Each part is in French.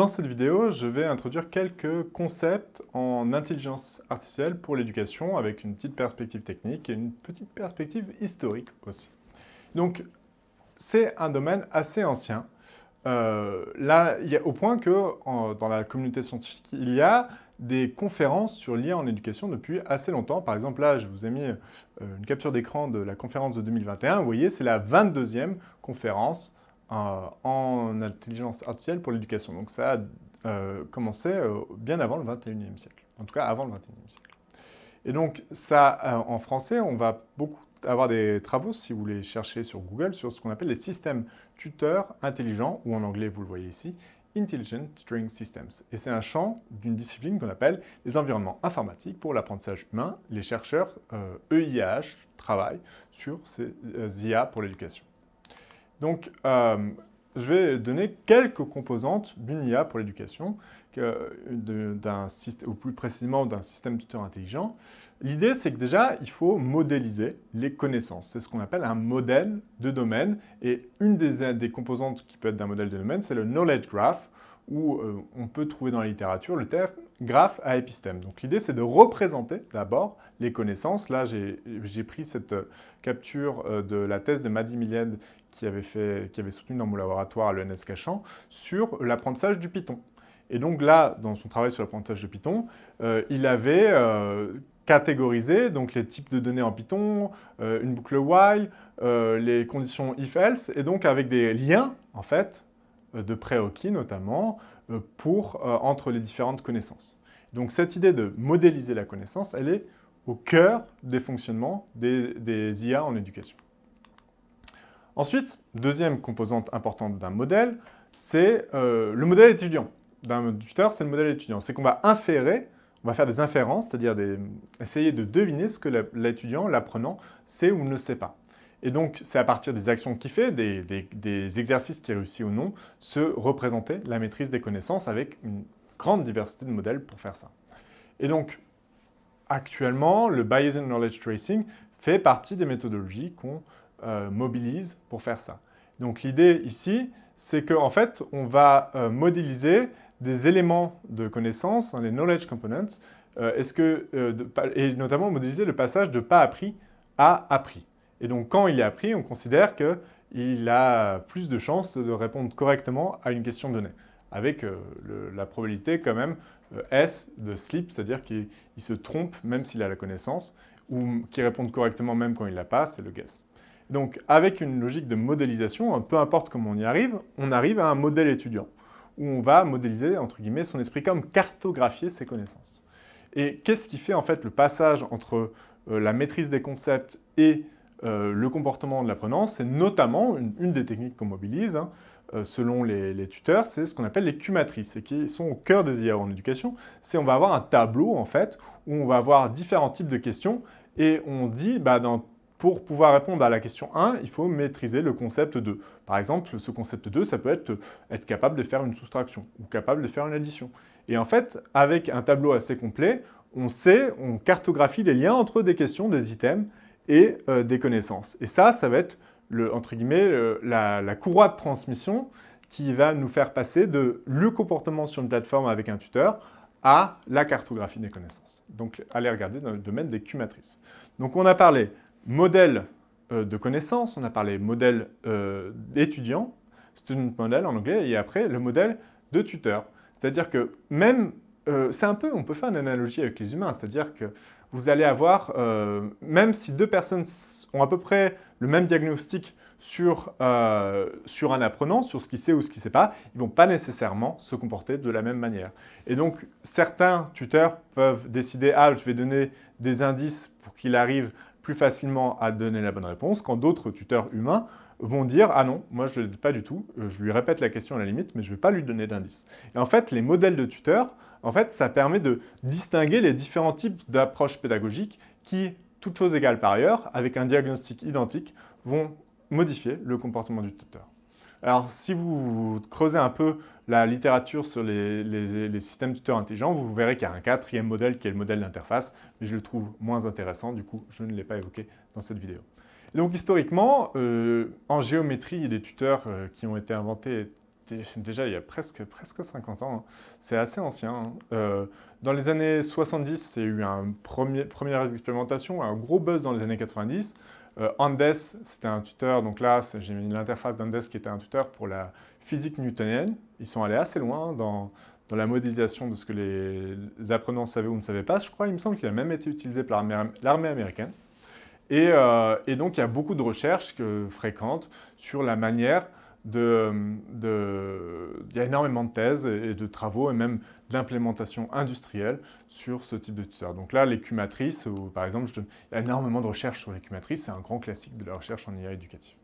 Dans cette vidéo, je vais introduire quelques concepts en intelligence artificielle pour l'éducation avec une petite perspective technique et une petite perspective historique aussi. Donc, c'est un domaine assez ancien. Euh, là, il y a, au point que dans la communauté scientifique, il y a des conférences sur l'IA en éducation depuis assez longtemps. Par exemple, là, je vous ai mis euh, une capture d'écran de la conférence de 2021. Vous voyez, c'est la 22e conférence en intelligence artificielle pour l'éducation. Donc ça a euh, commencé euh, bien avant le 21e siècle, en tout cas avant le 21e siècle. Et donc ça, en français, on va beaucoup avoir des travaux, si vous les cherchez sur Google, sur ce qu'on appelle les systèmes tuteurs intelligents, ou en anglais, vous le voyez ici, Intelligent Tutoring Systems. Et c'est un champ d'une discipline qu'on appelle les environnements informatiques pour l'apprentissage humain. Les chercheurs EIH e travaillent sur ces IA pour l'éducation. Donc, euh, je vais donner quelques composantes d'une IA pour l'éducation, ou plus précisément d'un système tuteur intelligent. L'idée, c'est que déjà, il faut modéliser les connaissances. C'est ce qu'on appelle un modèle de domaine. Et une des, des composantes qui peut être d'un modèle de domaine, c'est le knowledge graph, où euh, on peut trouver dans la littérature le terme graphe à épistème. Donc l'idée, c'est de représenter d'abord les connaissances. Là, j'ai pris cette euh, capture euh, de la thèse de Madi Milied qui avait, soutenu dans mon laboratoire à l'ENS Cachan sur l'apprentissage du Python. Et donc là, dans son travail sur l'apprentissage de Python, il avait catégorisé donc, les types de données en Python, une boucle while, les conditions if-else, et donc avec des liens, en fait, de prérequis notamment, euh, pour, euh, entre les différentes connaissances. Donc cette idée de modéliser la connaissance, elle est au cœur des fonctionnements des, IA en éducation. Ensuite, deuxième composante importante d'un modèle, c'est le modèle étudiant. D'un tuteur, c'est le modèle étudiant. C'est qu'on va inférer, on va faire des inférences, c'est-à-dire essayer de deviner ce que l'étudiant, l'apprenant, sait ou ne sait pas. Et donc, c'est à partir des actions qu'il fait, des, exercices qu'il réussit ou non, se représenter la maîtrise des connaissances avec une grande diversité de modèles pour faire ça. Et donc, actuellement, le Bayesian Knowledge Tracing fait partie des méthodologies qu'on euh, mobilise pour faire ça. Donc, l'idée ici, c'est qu'en fait, on va euh, modéliser des éléments de connaissances, hein, les knowledge components, euh, et notamment modéliser le passage de pas appris à appris. Et donc, quand il est appris, on considère qu'il a plus de chances de répondre correctement à une question donnée, avec euh, la probabilité quand même euh, S de slip, c'est-à-dire qu'il se trompe même s'il a la connaissance, ou qu'il réponde correctement même quand il l'a pas, c'est le guess. Donc, avec une logique de modélisation, peu importe comment on y arrive, on arrive à un modèle étudiant, où on va modéliser, entre guillemets, son esprit comme cartographier ses connaissances. Et qu'est-ce qui fait en fait le passage entre euh, la maîtrise des concepts et euh, le comportement de l'apprenant, c'est notamment une, des techniques qu'on mobilise, hein, euh, selon les, tuteurs, c'est ce qu'on appelle les Q-matrices, et qui sont au cœur des IA en éducation. C'est on va avoir un tableau, en fait, où on va avoir différents types de questions, et on dit, bah, pour pouvoir répondre à la question 1, il faut maîtriser le concept 2. Par exemple, ce concept 2, ça peut être être capable de faire une soustraction, ou capable de faire une addition. Et en fait, avec un tableau assez complet, on sait, on cartographie les liens entre des questions, des items, et euh, des connaissances. Et ça, ça va être, le, entre guillemets, la, courroie de transmission qui va nous faire passer de le comportement sur une plateforme avec un tuteur à la cartographie des connaissances. Donc, allez regarder dans le domaine des Q-matrices. Donc, on a parlé modèle euh, de connaissances, on a parlé modèle euh, d'étudiant, student model en anglais, et après, le modèle de tuteur. C'est-à-dire que même, c'est un peu, on peut faire une analogie avec les humains, c'est-à-dire que vous allez avoir, euh, même si deux personnes ont à peu près le même diagnostic sur, euh, sur un apprenant, sur ce qu'il sait ou ce qu'il ne sait pas, ils ne vont pas nécessairement se comporter de la même manière. Et donc, certains tuteurs peuvent décider « Ah, je vais donner des indices pour qu'il arrive plus facilement à donner la bonne réponse », quand d'autres tuteurs humains vont dire « Ah non, moi je ne l'aide pas du tout, euh, je lui répète la question à la limite, mais je ne vais pas lui donner d'indices. » Et en fait, les modèles de tuteurs en fait, ça permet de distinguer les différents types d'approches pédagogiques qui, toutes choses égales par ailleurs, avec un diagnostic identique, vont modifier le comportement du tuteur. Alors, si vous creusez un peu la littérature sur les, systèmes tuteurs intelligents, vous verrez qu'il y a un quatrième modèle qui est le modèle d'interface, mais je le trouve moins intéressant, du coup, je ne l'ai pas évoqué dans cette vidéo. Donc, historiquement, euh, en géométrie, il y a des tuteurs euh, qui ont été inventés déjà il y a presque, presque 50 ans. Hein. C'est assez ancien. Hein. Euh, dans les années 70, il y a eu une première expérimentation, un gros buzz dans les années 90. Euh, Andes, c'était un tuteur, donc là j'ai mis l'interface d'Andes qui était un tuteur pour la physique newtonienne. Ils sont allés assez loin dans, dans la modélisation de ce que les apprenants savaient ou ne savaient pas. Je crois, il me semble qu'il a même été utilisé par l'armée américaine. Euh, et, donc, il y a beaucoup de recherches que, fréquentes sur la manière de, Il y a énormément de thèses et de travaux et même d'implémentation industrielle sur ce type de tuteur. Donc là, l'écumatrice, par exemple, il y a énormément de recherches sur l'écumatrice, c'est un grand classique de la recherche en IA éducative.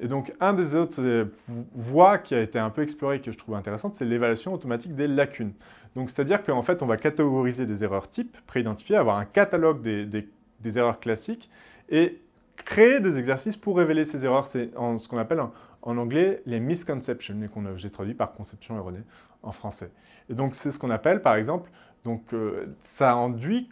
Et donc, un des autres euh, voies qui a été un peu explorée et que je trouve intéressante, c'est l'évaluation automatique des lacunes. Donc, c'est-à-dire qu'en fait, on va catégoriser des erreurs types préidentifiées, avoir un catalogue des, erreurs classiques et créer des exercices pour révéler ces erreurs. C'est ce qu'on appelle en, anglais les misconceptions, et que j'ai traduit par conception erronée en français. Et donc, c'est ce qu'on appelle, par exemple, donc, euh, ça induit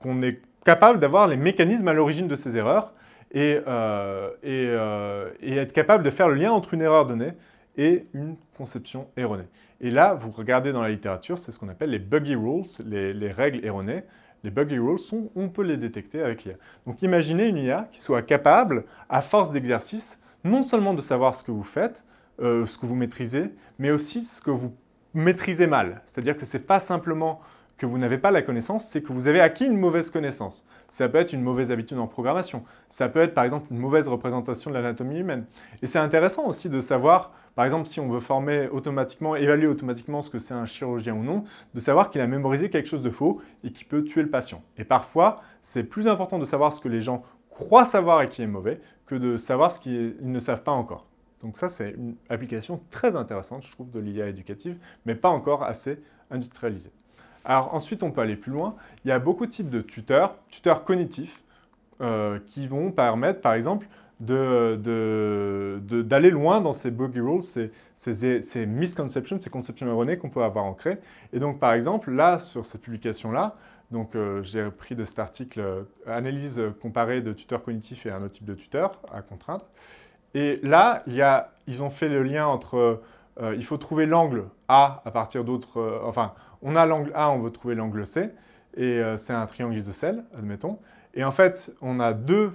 qu'on est capable d'avoir les mécanismes à l'origine de ces erreurs euh, euh, et, être capable de faire le lien entre une erreur donnée et une conception erronée. Et là, vous regardez dans la littérature, c'est ce qu'on appelle les buggy rules, les, règles erronées. Les buggy rules, on peut les détecter avec l'IA. Donc imaginez une IA qui soit capable, à force d'exercice, non seulement de savoir ce que vous faites, euh, ce que vous maîtrisez, mais aussi ce que vous maîtrisez mal. C'est-à-dire que ce n'est pas simplement que vous n'avez pas la connaissance, c'est que vous avez acquis une mauvaise connaissance. Ça peut être une mauvaise habitude en programmation. Ça peut être, par exemple, une mauvaise représentation de l'anatomie humaine. Et c'est intéressant aussi de savoir, par exemple, si on veut former automatiquement, évaluer automatiquement ce que c'est un chirurgien ou non, de savoir qu'il a mémorisé quelque chose de faux et qui peut tuer le patient. Et parfois, c'est plus important de savoir ce que les gens croient savoir et qui est mauvais que de savoir ce qu'ils ne savent pas encore. Donc ça, c'est une application très intéressante, je trouve, de l'IA éducative, mais pas encore assez industrialisée. Alors ensuite, on peut aller plus loin. Il y a beaucoup de types de tuteurs, tuteurs cognitifs, euh, qui vont permettre, par exemple, d'aller loin dans ces buggy rules, ces, ces, misconceptions, ces conceptions erronées qu'on peut avoir ancrées. Et donc, par exemple, là, sur cette publication-là, donc euh, j'ai pris de cet article euh, Analyse comparée de tuteurs cognitifs et un autre type de tuteur à contraindre ». Et là, il y a, ils ont fait le lien entre il faut trouver l'angle A à partir d'autres... enfin, on a l'angle A, on veut trouver l'angle C, et euh, c'est un triangle isocèle, admettons. Et en fait, on a deux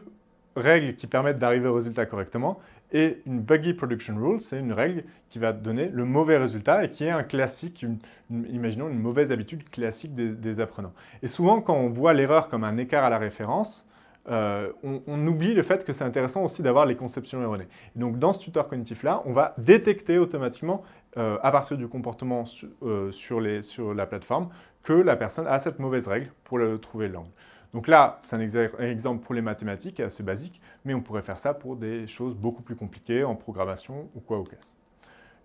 règles qui permettent d'arriver au résultat correctement, et une buggy production rule, c'est une règle qui va donner le mauvais résultat et qui est un classique, imaginons une mauvaise habitude classique des, apprenants. Et souvent, quand on voit l'erreur comme un écart à la référence, euh, on, oublie le fait que c'est intéressant aussi d'avoir les conceptions erronées. donc, dans ce tuteur cognitif-là, on va détecter automatiquement euh, à partir du comportement euh, sur, la plateforme que la personne a cette mauvaise règle pour trouver l'angle. Donc là, c'est un exemple pour les mathématiques assez basique, mais on pourrait faire ça pour des choses beaucoup plus compliquées en programmation ou quoi au caisse.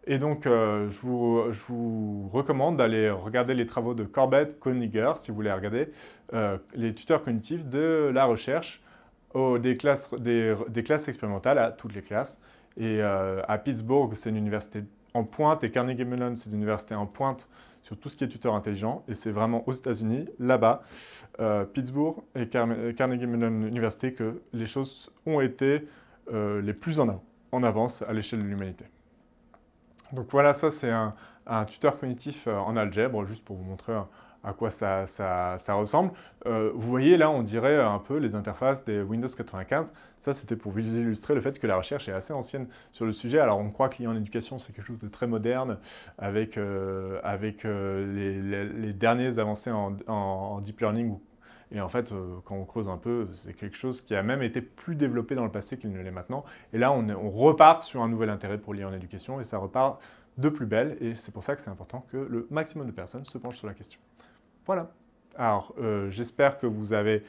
Et donc, euh, je, vous, recommande d'aller regarder les travaux de Corbett, Koniger, si vous voulez regarder les tuteurs cognitifs de la recherche des, classes, expérimentales à toutes les classes. Et à Pittsburgh, c'est une université en pointe et Carnegie Mellon, c'est une université en pointe sur tout ce qui est tuteur intelligent et c'est vraiment aux États-Unis, là-bas, euh, Pittsburgh et Carnegie Mellon Université que les choses ont été euh, les plus en avance à l'échelle de l'humanité. Donc voilà, ça c'est un, tuteur cognitif euh, en algèbre, juste pour vous montrer à quoi ça, ressemble. Euh, vous voyez là, on dirait un peu les interfaces des Windows 95. Ça, c'était pour vous illustrer le fait que la recherche est assez ancienne sur le sujet. Alors, on croit y en éducation, c'est quelque chose de très moderne, avec, euh, euh, les, derniers avancées en, deep learning. Et en fait, quand on creuse un peu, c'est quelque chose qui a même été plus développé dans le passé qu'il ne l'est maintenant. Et là, on, on repart sur un nouvel intérêt pour l'IA en éducation, et ça repart de plus belle. Et c'est pour ça que c'est important que le maximum de personnes se penchent sur la question. Voilà. Alors, euh, j'espère que vous avez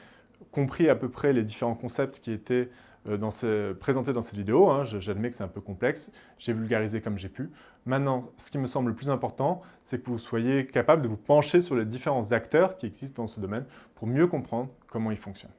compris à peu près les différents concepts qui étaient euh, présentés dans cette vidéo. Hein. J'admets que c'est un peu complexe. J'ai vulgarisé comme j'ai pu. Maintenant, ce qui me semble le plus important, c'est que vous soyez capable de vous pencher sur les différents acteurs qui existent dans ce domaine pour mieux comprendre comment ils fonctionnent.